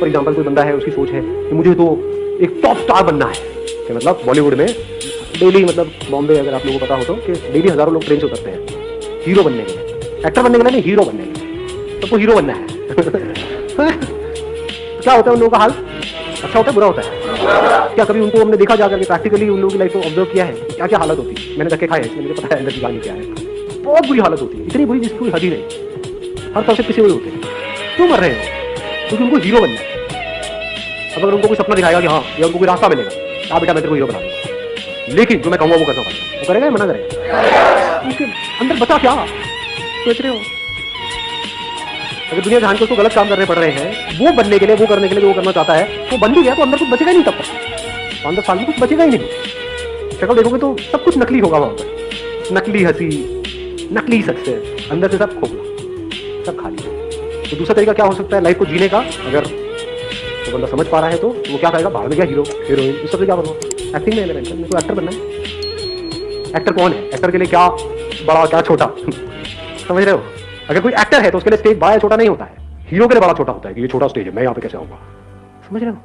For example कोई बंदा है, उसकी सोच है कि मुझे तो एक टॉप स्टार बनना है। कि मतलब बॉलीवुड में डेली मतलब बॉम्बे अगर आप लोगों को पता हो तो कि डेली हज़ारों लोग ट्रेन से उतरते हैं हीरो बनने के लिए। एक्टर बनने के लिए नहीं हीरो बनने के लिए। सबको हीरो बनना है। क्या होता है उन लोगों का हाल? अच्छा होता है, बुरा होता है? क्या कभी उनको हमने देखा जा करके प्रैक्टिकली उन लोगों की लाइफ को ऑब्ज़र्व किया है? क्या क्या हालत होती है? मैंने धक्के खाए हैं मुझे पता है, अंदर की क्या है। बहुत बुरी हालत होती है। इतनी बुरी जिसकी हद ही नहीं। हर तरह से पिछे हुए होते हैं। क्यों मर रहे हो? क्योंकि उनको हीरो बनना है अब अगर उनको कोई सपना दिखाएगा कि हाँ या उनको कोई रास्ता मिलेगा आप बेटा, मैं तेरे को हीरो बना लेकिन जो मैं कहूँगा, वो करना पड़ेगा। वो करेगा मना करेगा? उसके अंदर बचा क्या? सोच रहे हो? अगर दुनिया जहाँ के उसको गलत काम करने पड़ रहे हैं, वो बनने के लिए, वो करने के लिए वो करना चाहता है, वो बन भी गया तो अंदर कुछ बचेगा ही नहीं तब तक। पाँच दस साल में कुछ बचेगा ही नहीं। शक्ल देखोगे तो सब कुछ नकली होगा वहाँ पर। नकली हँसी, नकली सक्सेस अंदर से सब खोखला सब खाली तो दूसरा तरीका क्या हो सकता है? लाइफ को जीने का, अगर तो बंदा समझ पा रहा है तो वो क्या करेगा? बाहर में क्या हीरो हीरोइन इस सबसे क्या बनना एक्टिंग में एलिमेंट को एक्टर बनना है? एक्टर कौन है? एक्टर के लिए क्या बड़ा, क्या छोटा? समझ रहे हो? अगर कोई एक्टर है तो उसके लिए स्टेज बड़ा या छोटा नहीं होता है। हीरो के लिए बड़ा छोटा होता है, कि ये छोटा स्टेज है, मैं यहाँ पे कैसे आऊँगा? समझ रहे हो?